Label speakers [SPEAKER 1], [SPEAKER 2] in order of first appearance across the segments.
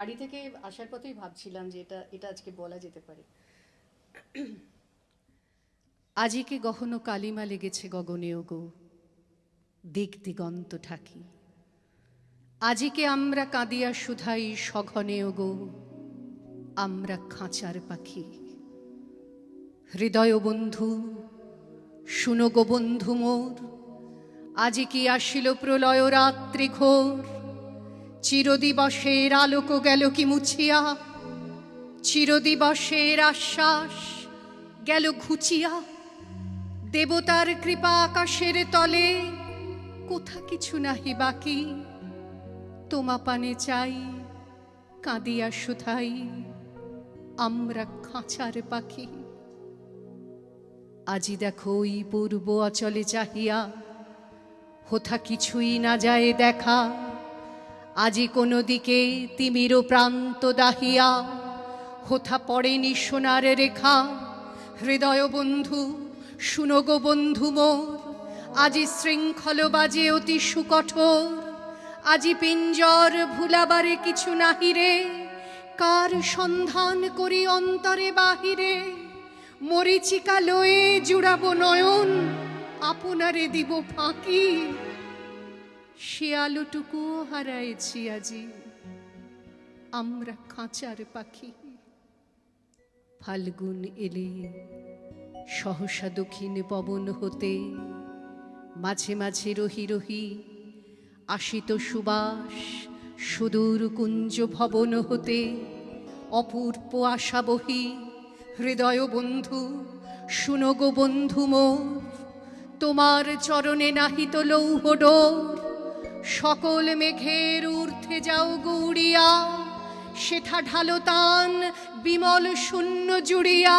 [SPEAKER 1] বাড়ি থেকে আসার পথেই ভাবছিলাম যে এটা এটা আজকে বলা যেতে পারে। আজিকে গহন কালিমা লেগেছে গগনেও গো, দিক দিগন্ত ঠাকি আজিকে আমরা কাঁদিয়া সুধাই সঘনেও গো, আমরা খাঁচার পাখি। হৃদয় বন্ধু, শুনো গো বন্ধু মোর, আজি কি আসিল প্রলয় রাত্রি ঘোর চিরদিবসের আলোক গেল কি মুছিয়া? চিরদিবসের আশ্বাস গেল ঘুচিয়া? দেবতার কৃপা আকাশের তলে কোথা কিছু নাহি বাকি? তোমা পানে চাই, কাঁদিয়া সুধাই আমরা খাঁচার পাখি। আজি দেখো ওই পূর্ব অচলে চাহিয়া, হোথা কিছুই না যায় দেখা। আজি কোনো দিকে তিমির প্রান্ত দাহিয়া, হোথা পড়েনি সোনার রেখা। হৃদয় বন্ধু, শুনো গো বন্ধু মোর, আজি শৃঙ্খল বাজে অতি সুকঠোর। আজি পিঞ্জর ভুলাবারে কিছু নাহিরে কার সন্ধান করি অন্তরে বাহিরে? মরিচিকা লয়ে জুড়াবো নয়ন, আপনারে দিব ফাঁকি। সে আলোটুকুও হারাইছি আজি। আমরা খাঁচার পাখি। ফাল্গুন এলে সহসা দক্ষিণ পবন হতে মাঝে মাঝে রহি রহি আসিত সুবাস সুদূর কুঞ্জ ভবন হতে। অপূর্ব আশা বহি, হৃদয় বন্ধু শুনগো বন্ধু মোর, তোমার চরণে নাহিত লৌহ ডোর সকল মেঘের ঊর্ধ্বে যাও গৌড়িয়া, সেথা ঢালো তান বিমল শূন্য জুড়িয়া।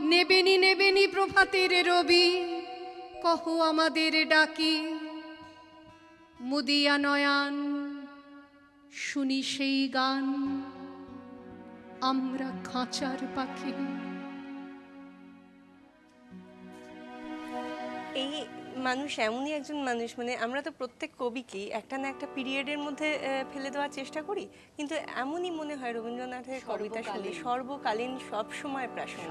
[SPEAKER 1] নেবেনি নেবেনি প্রভাতের রবি, কহ আমাদের ডাকি। মুদিয়া নয়ান, শুনি সেই গান, আমরা খাঁচার পাখি।
[SPEAKER 2] এই মানুষ এমনই একজন মানুষ মানে আমরা তো প্রত্যেক কবিকেই একটা না একটা পিরিয়ডের মধ্যে ফেলে দেওয়ার চেষ্টা করি কিন্তু এমনই মনে হয় রবীন্দ্রনাথের কবিতা শুনে
[SPEAKER 1] সর্বকালীন।
[SPEAKER 2] সর্বকালীন সব সময় প্রাসঙ্গিক